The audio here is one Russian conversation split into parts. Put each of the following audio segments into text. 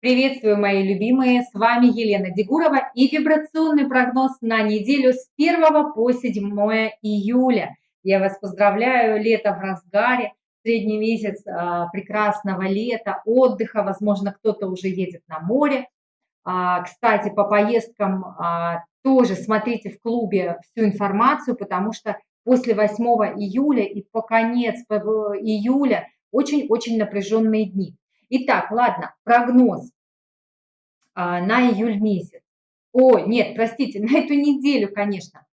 Приветствую, мои любимые! С вами Елена Дегурова и вибрационный прогноз на неделю с 1 по 7 июля. Я вас поздравляю, лето в разгаре, средний месяц а, прекрасного лета, отдыха, возможно, кто-то уже едет на море. А, кстати, по поездкам а, тоже смотрите в клубе всю информацию, потому что после 8 июля и по конец июля очень-очень напряженные дни. Итак, ладно, прогноз а, на июль месяц. О, нет, простите, на эту неделю, конечно.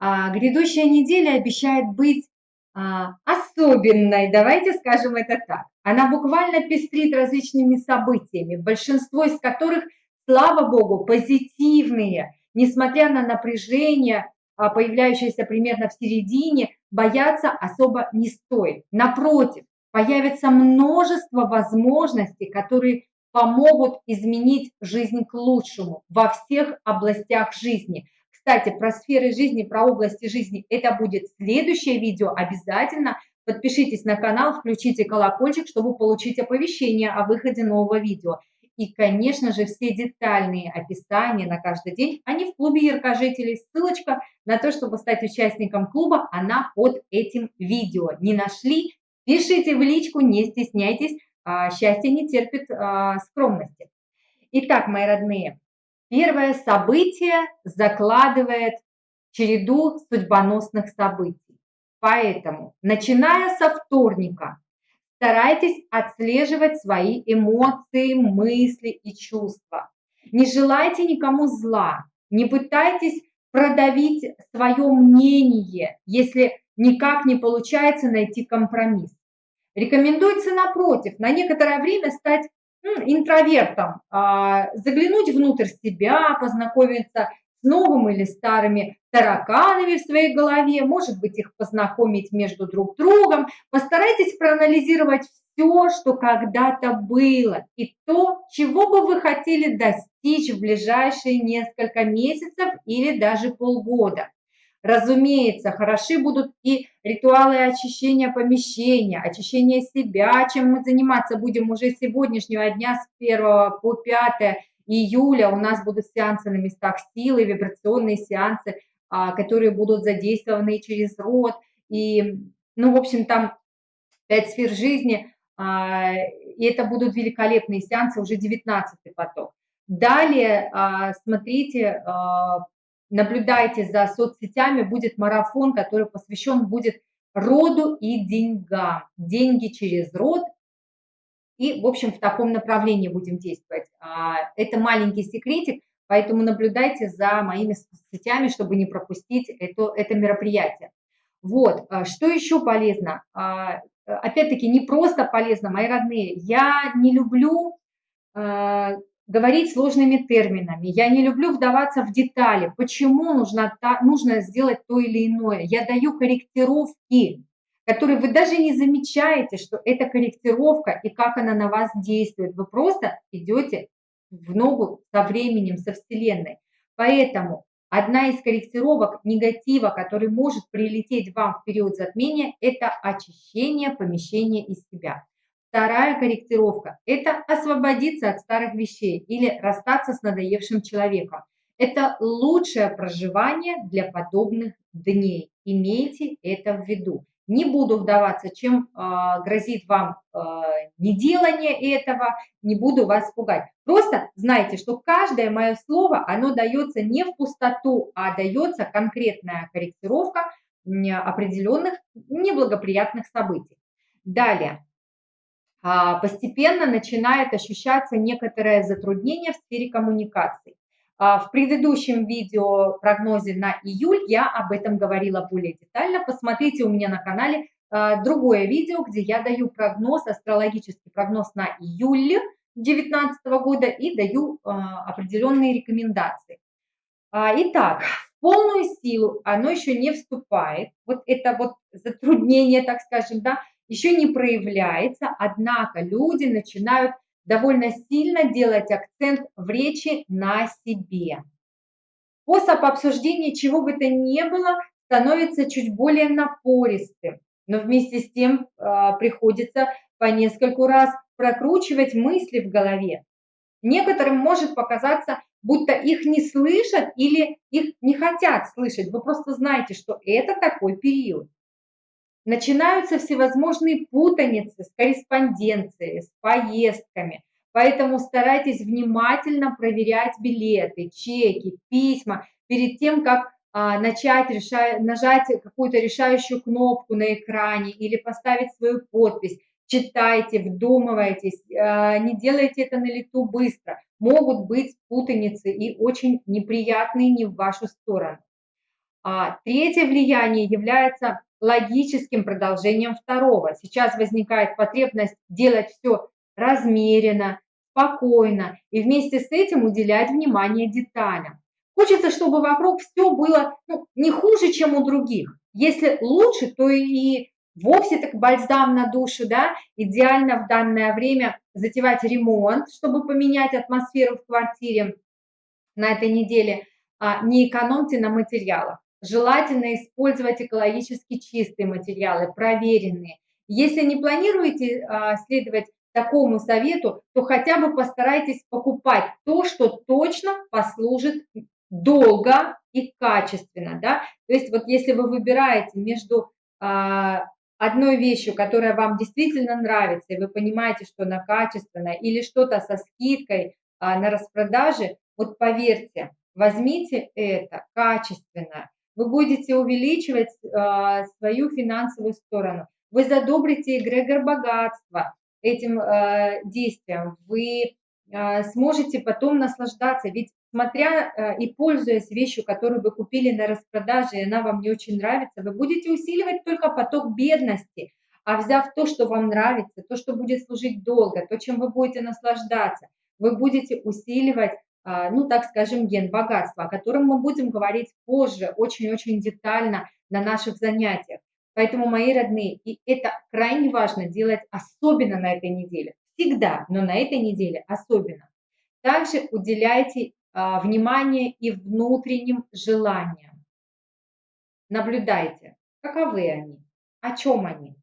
А, грядущая неделя обещает быть а, особенной, давайте скажем это так. Она буквально пестрит различными событиями, большинство из которых, слава богу, позитивные, несмотря на напряжение, а, появляющееся примерно в середине, бояться особо не стоит. Напротив, появится множество возможностей, которые помогут изменить жизнь к лучшему во всех областях жизни. Кстати, про сферы жизни, про области жизни, это будет следующее видео. Обязательно подпишитесь на канал, включите колокольчик, чтобы получить оповещение о выходе нового видео. И, конечно же, все детальные описания на каждый день, они в клубе яркожителей. Ссылочка на то, чтобы стать участником клуба, она под этим видео. Не нашли? Пишите в личку, не стесняйтесь, а, счастье не терпит а, скромности. Итак, мои родные, первое событие закладывает череду судьбоносных событий. Поэтому, начиная со вторника, старайтесь отслеживать свои эмоции, мысли и чувства. Не желайте никому зла, не пытайтесь продавить свое мнение, если никак не получается найти компромисс. Рекомендуется, напротив, на некоторое время стать интровертом, а, заглянуть внутрь себя, познакомиться с новыми или старыми тараканами в своей голове, может быть, их познакомить между друг другом. Постарайтесь проанализировать все, что когда-то было, и то, чего бы вы хотели достичь в ближайшие несколько месяцев или даже полгода. Разумеется, хороши будут и ритуалы очищения помещения, очищения себя, чем мы заниматься будем уже с сегодняшнего дня, с 1 по 5 июля. У нас будут сеансы на местах силы, вибрационные сеансы, а, которые будут задействованы через род. И, ну, в общем, там пять сфер жизни, и это будут великолепные сеансы, уже 19 поток. Далее, а, смотрите, наблюдайте за соцсетями, будет марафон, который посвящен будет роду и деньгам. Деньги через род. И, в общем, в таком направлении будем действовать. А, это маленький секретик, поэтому наблюдайте за моими соцсетями, чтобы не пропустить это, это мероприятие. Вот, а, что еще полезно? Опять-таки, не просто полезно, мои родные. Я не люблю говорить сложными терминами. Я не люблю вдаваться в детали, почему нужно, нужно сделать то или иное. Я даю корректировки, которые вы даже не замечаете, что это корректировка и как она на вас действует. Вы просто идете в ногу со временем, со Вселенной. Поэтому одна из корректировок негатива, который может прилететь вам в период затмения, это очищение помещения из себя. Вторая корректировка – это освободиться от старых вещей или расстаться с надоевшим человеком. Это лучшее проживание для подобных дней. Имейте это в виду. Не буду вдаваться, чем э, грозит вам э, неделание этого, не буду вас пугать. Просто знайте, что каждое мое слово, оно дается не в пустоту, а дается конкретная корректировка определенных неблагоприятных событий. Далее. А, постепенно начинает ощущаться некоторое затруднение в сфере коммуникаций. А, в предыдущем видео прогнозе на июль я об этом говорила более детально. Посмотрите у меня на канале а, другое видео, где я даю прогноз, астрологический прогноз на июль 2019 года и даю определенные рекомендации. Итак, в полную силу оно еще не вступает. Вот это вот затруднение, так скажем, да, еще не проявляется, однако люди начинают довольно сильно делать акцент в речи на себе. Способ обсуждения чего бы то ни было становится чуть более напористым, но вместе с тем э, приходится по нескольку раз прокручивать мысли в голове. Некоторым может показаться, будто их не слышат или их не хотят слышать. Вы просто знаете, что это такой период. Начинаются всевозможные путаницы с корреспонденцией, с поездками. Поэтому старайтесь внимательно проверять билеты, чеки, письма перед тем, как а, начать решать, нажать какую-то решающую кнопку на экране или поставить свою подпись. Читайте, вдумывайтесь, а, не делайте это на лету быстро. Могут быть путаницы и очень неприятные не в вашу сторону. А, третье влияние является логическим продолжением второго. Сейчас возникает потребность делать все размеренно, спокойно и вместе с этим уделять внимание деталям. Хочется, чтобы вокруг все было ну, не хуже, чем у других. Если лучше, то и вовсе так бальзам на душу, да, идеально в данное время затевать ремонт, чтобы поменять атмосферу в квартире на этой неделе. А, не экономьте на материалах. Желательно использовать экологически чистые материалы, проверенные. Если не планируете а, следовать такому совету, то хотя бы постарайтесь покупать то, что точно послужит долго и качественно, да, то есть вот если вы выбираете между а, одной вещью, которая вам действительно нравится, и вы понимаете, что она качественная, или что-то со скидкой а, на распродаже, вот поверьте, возьмите это качественно, вы будете увеличивать а, свою финансовую сторону, вы задобрите эгрегор богатства этим а, действием, вы а, сможете потом наслаждаться, ведь смотря э, и пользуясь вещью, которую вы купили на распродаже, и она вам не очень нравится, вы будете усиливать только поток бедности, а взяв то, что вам нравится, то, что будет служить долго, то, чем вы будете наслаждаться, вы будете усиливать, ну, так скажем, ген богатства, о котором мы будем говорить позже, очень-очень детально на наших занятиях. Поэтому, мои родные, и это крайне важно делать особенно на этой неделе. Всегда, но на этой неделе особенно. Также уделяйте а, внимание и внутренним желаниям. Наблюдайте, каковы они, о чем они.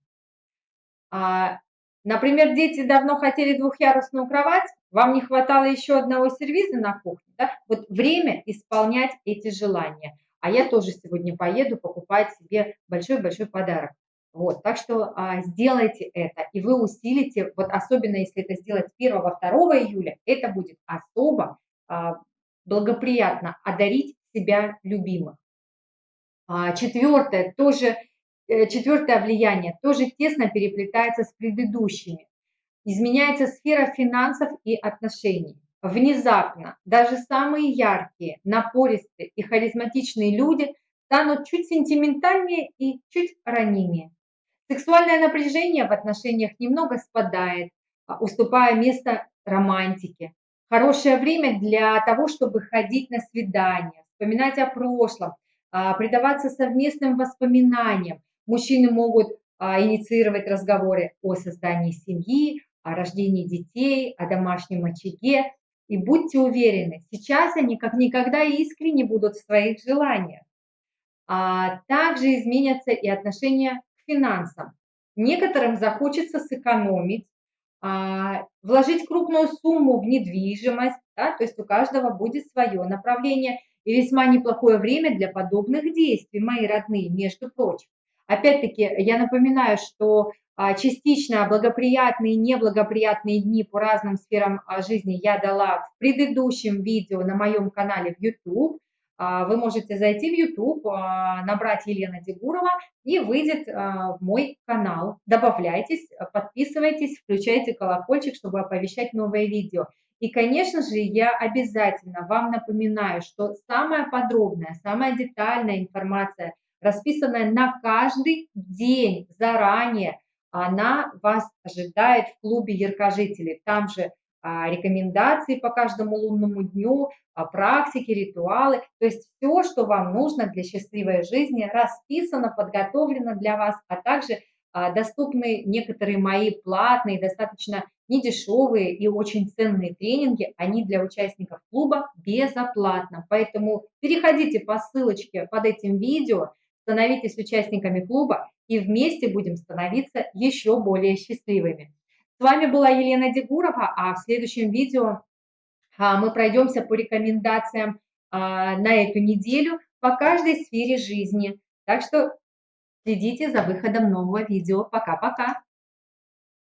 А, например, дети давно хотели двухъярусную кровать, вам не хватало еще одного сервиза на кухне. Да? Вот время исполнять эти желания. А я тоже сегодня поеду покупать себе большой-большой подарок. Вот, так что а, сделайте это, и вы усилите, вот особенно если это сделать 1-2 июля, это будет особо а, благоприятно одарить себя любимых. А, четвертое, тоже, э, четвертое влияние тоже тесно переплетается с предыдущими. Изменяется сфера финансов и отношений. Внезапно даже самые яркие, напористые и харизматичные люди станут чуть сентиментальнее и чуть ранимее. Сексуальное напряжение в отношениях немного спадает, а, уступая место романтике. Хорошее время для того, чтобы ходить на свидания, вспоминать о прошлом, а, предаваться совместным воспоминаниям. Мужчины могут а, инициировать разговоры о создании семьи, о рождении детей, о домашнем очаге. И будьте уверены, сейчас они как никогда искренне будут в своих желаниях. А также изменятся и отношения к финансам. Некоторым захочется сэкономить, а, вложить крупную сумму в недвижимость, да, то есть у каждого будет свое направление и весьма неплохое время для подобных действий, мои родные, между прочим. Опять-таки, я напоминаю, что частично благоприятные и неблагоприятные дни по разным сферам а, жизни я дала в предыдущем видео на моем канале в YouTube. А, вы можете зайти в YouTube, а, набрать Елена Дегурова и выйдет а, в мой канал. Добавляйтесь, подписывайтесь, включайте колокольчик, чтобы оповещать новые видео. И, конечно же, я обязательно вам напоминаю, что самая подробная, самая детальная информация, расписанная на каждый день заранее, она вас ожидает в клубе яркожителей. Там же а, рекомендации по каждому лунному дню, а, практики, ритуалы. То есть все, что вам нужно для счастливой жизни, расписано, подготовлено для вас, а также а, доступны некоторые мои платные, достаточно недешевые и очень ценные тренинги. Они для участников клуба безоплатно. Поэтому переходите по ссылочке под этим видео, становитесь участниками клуба и вместе будем становиться еще более счастливыми. С вами была Елена Дегурова, а в следующем видео а, мы пройдемся по рекомендациям а, на эту неделю по каждой сфере жизни. Так что следите за выходом нового видео. Пока-пока!